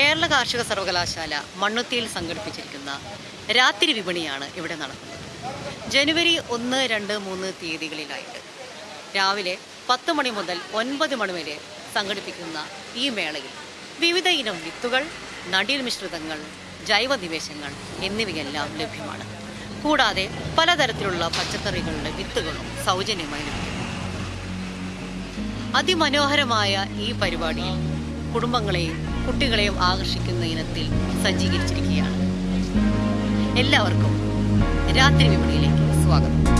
കേരള കാർഷിക സർവകലാശാല മണ്ണുത്തിയിൽ സംഘടിപ്പിച്ചിരിക്കുന്ന രാത്രി വിപണിയാണ് ഇവിടെ നടക്കുന്നത്. ജനുവരി ഒന്ന് രണ്ട് മൂന്ന് തീയതികളിലായിട്ട്. രാവിലെ പത്ത് മണി മുതൽ ഒൻപത് മണി വരെ സംഘടിപ്പിക്കുന്ന ഈ മേളയിൽ വിവിധ ഇനം വിത്തുകൾ നടീൽ മിശ്രിതങ്ങൾ ജൈവ നിവേശങ്ങൾ എന്നിവയെല്ലാം ലഭ്യമാണ്. കൂടാതെ പലതരത്തിലുള്ള പച്ചക്കറികളുടെ വിത്തുകളും സൗജന്യമായി ലഭിക്കും. അതിമനോഹരമായ ഈ പരിപാടിയിൽ കുടുംബങ്ങളെയും കുട്ടികളെയും ആകർഷിക്കുന്ന ഇനത്തിൽ സജ്ജീകരിച്ചിരിക്കുകയാണ്. എല്ലാവർക്കും രാത്രി വിപണിയിലേക്ക് സ്വാഗതം.